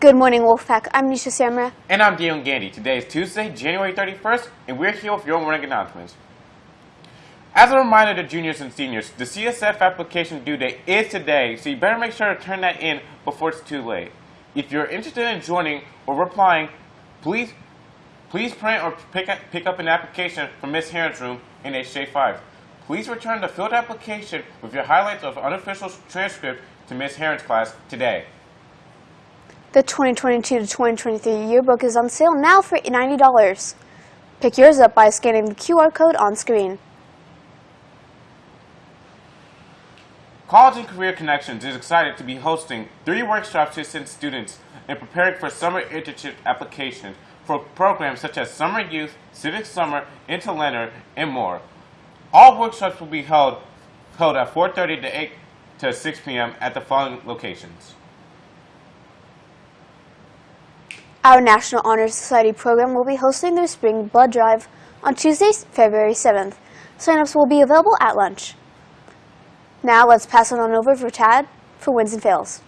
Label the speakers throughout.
Speaker 1: Good morning, Wolfpack. I'm Nisha Samra.
Speaker 2: And I'm Dion Gandy. Today is Tuesday, January 31st, and we're here with your morning announcements. As a reminder to juniors and seniors, the CSF application due date is today, so you better make sure to turn that in before it's too late. If you're interested in joining or replying, please please print or pick up, pick up an application from Ms. Heron's room in HJ5. Please return the filled application with your highlights of unofficial transcript to Ms. Heron's class today.
Speaker 1: The 2022 to 2023 yearbook is on sale now for $90. Pick yours up by scanning the QR code on screen.
Speaker 2: College and Career Connections is excited to be hosting three workshops to assist students in preparing for summer internship applications for programs such as Summer Youth, Civic Summer, Interlearner, and more. All workshops will be held, held at 4.30 to 8 to 6 p.m. at the following locations.
Speaker 1: Our National Honor Society program will be hosting their spring blood drive on Tuesday, February 7th. Sign-ups will be available at lunch. Now let's pass it on over for Tad for wins and fails.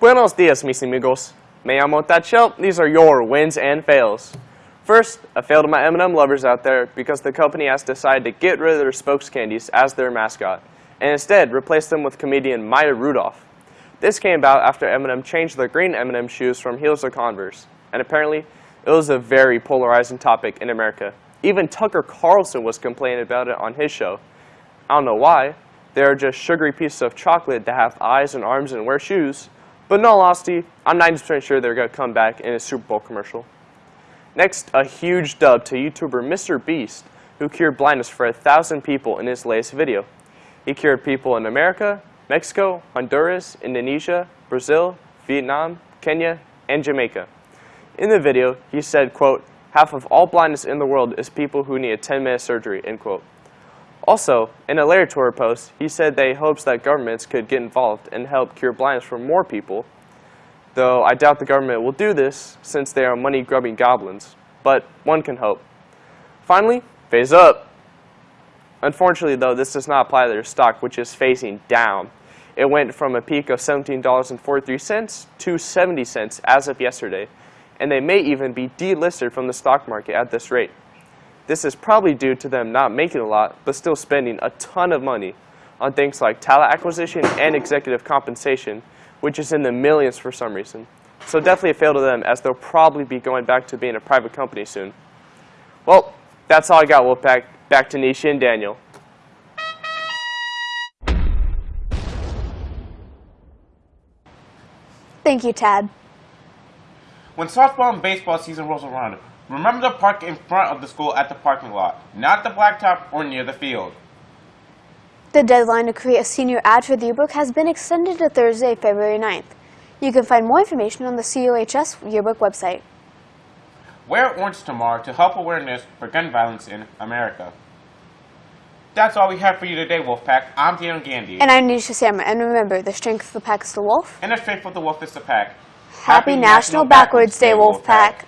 Speaker 3: Buenos dias, mis amigos. Me llamo Tachel. These are your wins and fails. First, a fail to my M&M lovers out there because the company has decided to get rid of their spokes candies as their mascot and instead replaced them with comedian Maya Rudolph. This came about after M&M changed their green M&M shoes from heels to Converse, and apparently it was a very polarizing topic in America. Even Tucker Carlson was complaining about it on his show. I don't know why. They are just sugary pieces of chocolate that have eyes and arms and wear shoes, but in all honesty, I'm 90% sure they're going to come back in a Super Bowl commercial. Next, a huge dub to YouTuber Mr. Beast, who cured blindness for a thousand people in his latest video. He cured people in America, Mexico, Honduras, Indonesia, Brazil, Vietnam, Kenya, and Jamaica. In the video, he said, quote, half of all blindness in the world is people who need a 10-minute surgery, end quote. Also, in a later Twitter post, he said that he hopes that governments could get involved and help cure blindness for more people, though I doubt the government will do this since they are money-grubbing goblins, but one can hope. Finally, FaZe up. Unfortunately, though, this does not apply to their stock, which is facing down. It went from a peak of $17.43 to 70 cents as of yesterday, and they may even be delisted from the stock market at this rate. This is probably due to them not making a lot, but still spending a ton of money on things like talent acquisition and executive compensation, which is in the millions for some reason. So definitely a fail to them, as they'll probably be going back to being a private company soon. Well, that's all I got, Wolfpack. Back to Nisha and Daniel.
Speaker 1: Thank you, Tad.
Speaker 2: When softball and baseball season rolls around, remember to park in front of the school at the parking lot, not the blacktop or near the field.
Speaker 1: The deadline to create a senior ad for the yearbook has been extended to Thursday, February 9th. You can find more information on the COHS yearbook website.
Speaker 2: Wear orange tomorrow to help awareness for gun violence in America. That's all we have for you today, Wolfpack. I'm Dion Gandhi.
Speaker 1: And I'm Nisha Samra. And remember, the strength of the pack is the wolf.
Speaker 2: And the strength of the wolf is the pack.
Speaker 1: Happy, National Backwards Day, Wolfpack.